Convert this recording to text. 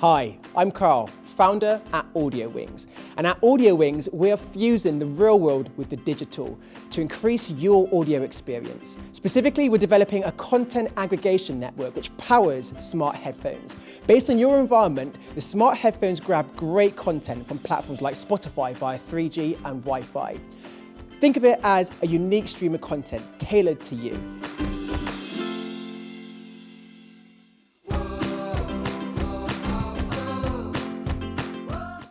Hi, I'm Carl, founder at Audio Wings. And at Audio Wings, we are fusing the real world with the digital to increase your audio experience. Specifically, we're developing a content aggregation network which powers smart headphones. Based on your environment, the smart headphones grab great content from platforms like Spotify via 3G and Wi-Fi. Think of it as a unique stream of content tailored to you.